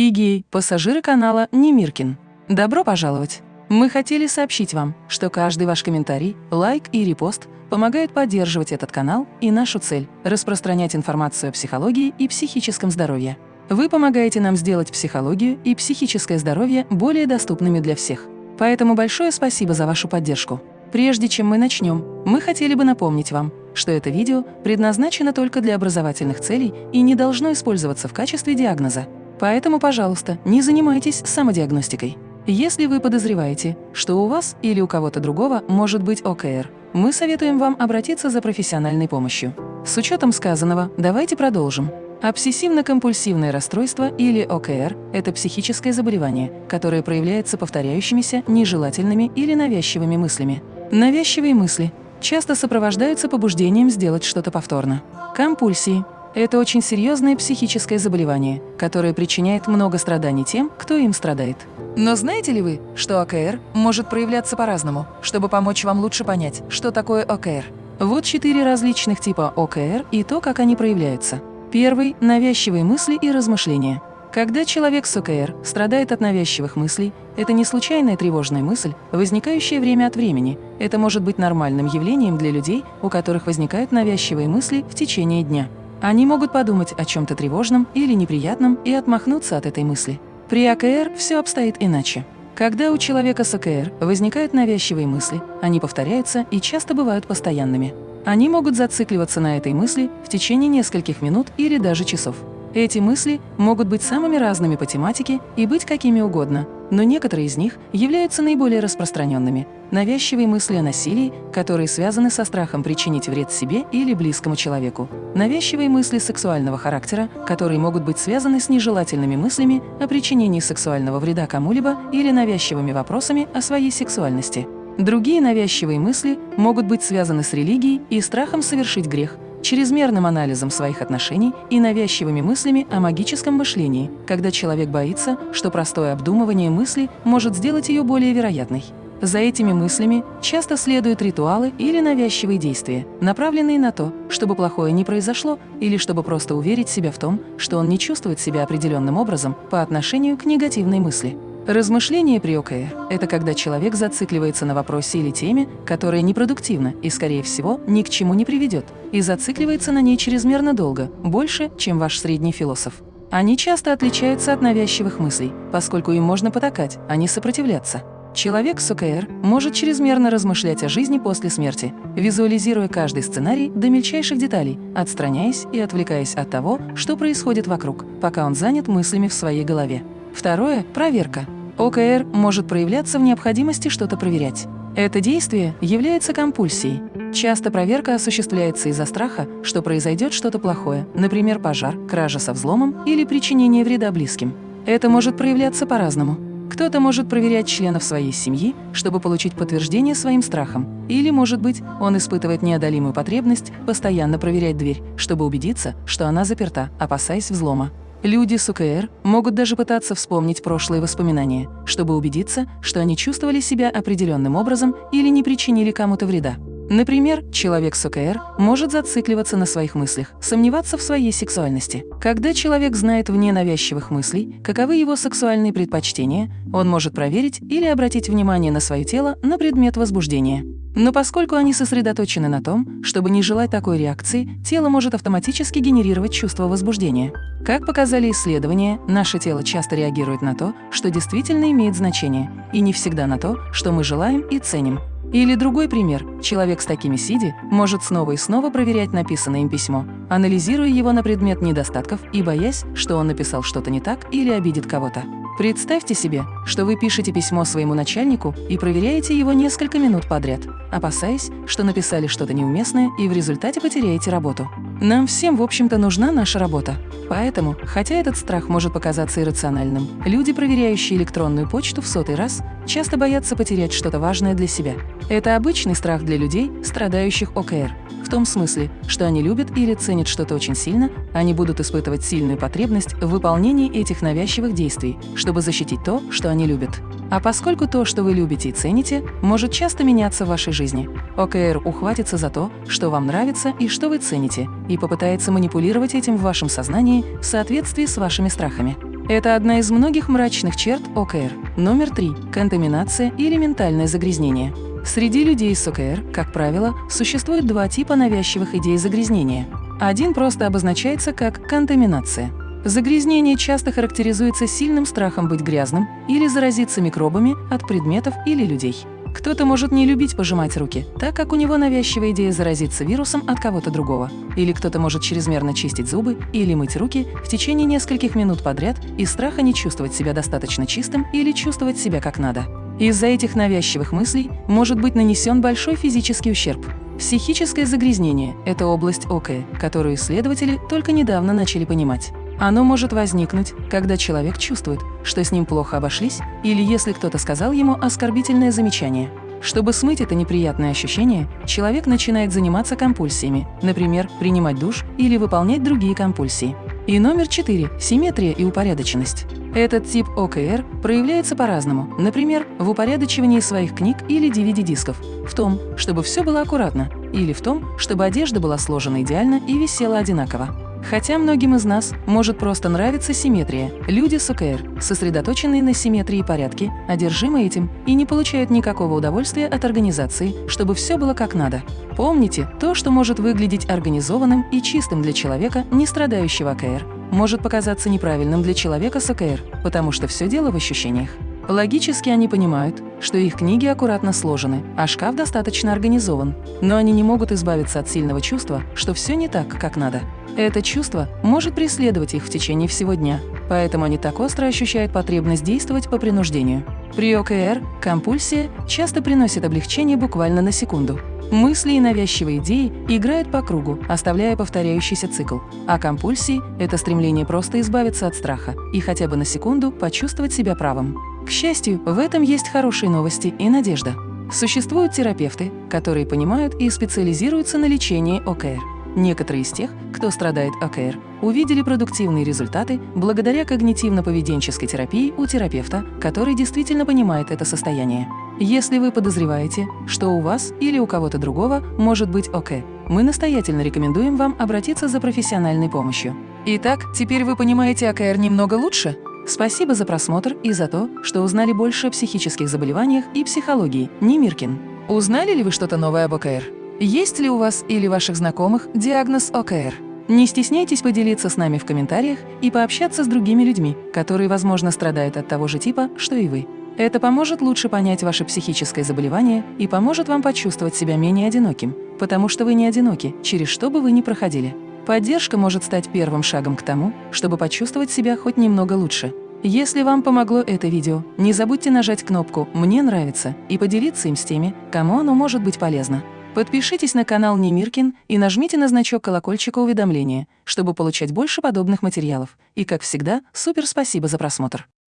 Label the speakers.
Speaker 1: Игей, пассажиры канала Немиркин. Добро пожаловать! Мы хотели сообщить вам, что каждый ваш комментарий, лайк и репост помогает поддерживать этот канал и нашу цель – распространять информацию о психологии и психическом здоровье. Вы помогаете нам сделать психологию и психическое здоровье более доступными для всех. Поэтому большое спасибо за вашу поддержку. Прежде чем мы начнем, мы хотели бы напомнить вам, что это видео предназначено только для образовательных целей и не должно использоваться в качестве диагноза. Поэтому, пожалуйста, не занимайтесь самодиагностикой. Если вы подозреваете, что у вас или у кого-то другого может быть ОКР, мы советуем вам обратиться за профессиональной помощью. С учетом сказанного, давайте продолжим. Обсессивно-компульсивное расстройство или ОКР – это психическое заболевание, которое проявляется повторяющимися, нежелательными или навязчивыми мыслями. Навязчивые мысли часто сопровождаются побуждением сделать что-то повторно. Компульсии – это очень серьезное психическое заболевание, которое причиняет много страданий тем, кто им страдает. Но знаете ли вы, что ОКР может проявляться по-разному, чтобы помочь вам лучше понять, что такое ОКР? Вот четыре различных типа ОКР и то, как они проявляются. Первый – навязчивые мысли и размышления. Когда человек с ОКР страдает от навязчивых мыслей, это не случайная тревожная мысль, возникающая время от времени. Это может быть нормальным явлением для людей, у которых возникают навязчивые мысли в течение дня. Они могут подумать о чем-то тревожном или неприятном и отмахнуться от этой мысли. При АКР все обстоит иначе. Когда у человека с АКР возникают навязчивые мысли, они повторяются и часто бывают постоянными. Они могут зацикливаться на этой мысли в течение нескольких минут или даже часов. Эти мысли могут быть самыми разными по тематике и быть какими угодно, но некоторые из них являются наиболее распространенными. Навязчивые мысли о насилии, которые связаны со страхом причинить вред себе или близкому человеку. Навязчивые мысли сексуального характера, которые могут быть связаны с нежелательными мыслями о причинении сексуального вреда кому-либо или навязчивыми вопросами о своей сексуальности. Другие навязчивые мысли могут быть связаны с религией и страхом совершить грех – чрезмерным анализом своих отношений и навязчивыми мыслями о магическом мышлении, когда человек боится, что простое обдумывание мысли может сделать ее более вероятной. За этими мыслями часто следуют ритуалы или навязчивые действия, направленные на то, чтобы плохое не произошло или чтобы просто уверить себя в том, что он не чувствует себя определенным образом по отношению к негативной мысли. Размышление при ОКР – это когда человек зацикливается на вопросе или теме, которая непродуктивна и, скорее всего, ни к чему не приведет, и зацикливается на ней чрезмерно долго, больше, чем ваш средний философ. Они часто отличаются от навязчивых мыслей, поскольку им можно потакать, а не сопротивляться. Человек с ОКР может чрезмерно размышлять о жизни после смерти, визуализируя каждый сценарий до мельчайших деталей, отстраняясь и отвлекаясь от того, что происходит вокруг, пока он занят мыслями в своей голове. Второе – проверка. ОКР может проявляться в необходимости что-то проверять. Это действие является компульсией. Часто проверка осуществляется из-за страха, что произойдет что-то плохое, например, пожар, кража со взломом или причинение вреда близким. Это может проявляться по-разному. Кто-то может проверять членов своей семьи, чтобы получить подтверждение своим страхам. Или, может быть, он испытывает неодолимую потребность постоянно проверять дверь, чтобы убедиться, что она заперта, опасаясь взлома. Люди с УКР могут даже пытаться вспомнить прошлые воспоминания, чтобы убедиться, что они чувствовали себя определенным образом или не причинили кому-то вреда. Например, человек с ОКР может зацикливаться на своих мыслях, сомневаться в своей сексуальности. Когда человек знает вне навязчивых мыслей, каковы его сексуальные предпочтения, он может проверить или обратить внимание на свое тело на предмет возбуждения. Но поскольку они сосредоточены на том, чтобы не желать такой реакции, тело может автоматически генерировать чувство возбуждения. Как показали исследования, наше тело часто реагирует на то, что действительно имеет значение, и не всегда на то, что мы желаем и ценим. Или другой пример. Человек с такими сиди может снова и снова проверять написанное им письмо, анализируя его на предмет недостатков и боясь, что он написал что-то не так или обидит кого-то. Представьте себе, что вы пишете письмо своему начальнику и проверяете его несколько минут подряд, опасаясь, что написали что-то неуместное и в результате потеряете работу. Нам всем, в общем-то, нужна наша работа. Поэтому, хотя этот страх может показаться иррациональным, люди, проверяющие электронную почту в сотый раз, часто боятся потерять что-то важное для себя. Это обычный страх для людей, страдающих ОКР. В том смысле, что они любят или ценят что-то очень сильно, они будут испытывать сильную потребность в выполнении этих навязчивых действий, чтобы защитить то, что они любят. А поскольку то, что вы любите и цените, может часто меняться в вашей жизни, ОКР ухватится за то, что вам нравится и что вы цените, и попытается манипулировать этим в вашем сознании в соответствии с вашими страхами. Это одна из многих мрачных черт ОКР. Номер три – контаминация или ментальное загрязнение. Среди людей с ОКР, как правило, существует два типа навязчивых идей загрязнения. Один просто обозначается как контаминация. Загрязнение часто характеризуется сильным страхом быть грязным или заразиться микробами от предметов или людей. Кто-то может не любить пожимать руки, так как у него навязчивая идея заразиться вирусом от кого-то другого. Или кто-то может чрезмерно чистить зубы или мыть руки в течение нескольких минут подряд из страха не чувствовать себя достаточно чистым или чувствовать себя как надо. Из-за этих навязчивых мыслей может быть нанесен большой физический ущерб. Психическое загрязнение – это область ОК, которую исследователи только недавно начали понимать. Оно может возникнуть, когда человек чувствует, что с ним плохо обошлись, или если кто-то сказал ему оскорбительное замечание. Чтобы смыть это неприятное ощущение, человек начинает заниматься компульсиями, например, принимать душ или выполнять другие компульсии. И номер четыре – симметрия и упорядоченность. Этот тип ОКР проявляется по-разному, например, в упорядочивании своих книг или DVD-дисков, в том, чтобы все было аккуратно, или в том, чтобы одежда была сложена идеально и висела одинаково. Хотя многим из нас может просто нравиться симметрия. Люди с ОКР, сосредоточенные на симметрии и порядке, одержимы этим и не получают никакого удовольствия от организации, чтобы все было как надо. Помните, то, что может выглядеть организованным и чистым для человека, не страдающего ОКР, может показаться неправильным для человека с ОКР, потому что все дело в ощущениях. Логически они понимают, что их книги аккуратно сложены, а шкаф достаточно организован, но они не могут избавиться от сильного чувства, что все не так, как надо. Это чувство может преследовать их в течение всего дня, поэтому они так остро ощущают потребность действовать по принуждению. При ОКР компульсия часто приносит облегчение буквально на секунду. Мысли и навязчивые идеи играют по кругу, оставляя повторяющийся цикл. А компульсии – это стремление просто избавиться от страха и хотя бы на секунду почувствовать себя правым. К счастью, в этом есть хорошие новости и надежда. Существуют терапевты, которые понимают и специализируются на лечении ОКР. Некоторые из тех, кто страдает ОКР, увидели продуктивные результаты благодаря когнитивно-поведенческой терапии у терапевта, который действительно понимает это состояние. Если вы подозреваете, что у вас или у кого-то другого может быть ОК, мы настоятельно рекомендуем вам обратиться за профессиональной помощью. Итак, теперь вы понимаете ОКР немного лучше? Спасибо за просмотр и за то, что узнали больше о психических заболеваниях и психологии. Немиркин. Узнали ли вы что-то новое об ОКР? Есть ли у вас или ваших знакомых диагноз ОКР? Не стесняйтесь поделиться с нами в комментариях и пообщаться с другими людьми, которые, возможно, страдают от того же типа, что и вы. Это поможет лучше понять ваше психическое заболевание и поможет вам почувствовать себя менее одиноким, потому что вы не одиноки, через что бы вы ни проходили. Поддержка может стать первым шагом к тому, чтобы почувствовать себя хоть немного лучше. Если вам помогло это видео, не забудьте нажать кнопку «Мне нравится» и поделиться им с теми, кому оно может быть полезно. Подпишитесь на канал Немиркин и нажмите на значок колокольчика уведомления, чтобы получать больше подобных материалов. И, как всегда, супер спасибо за просмотр!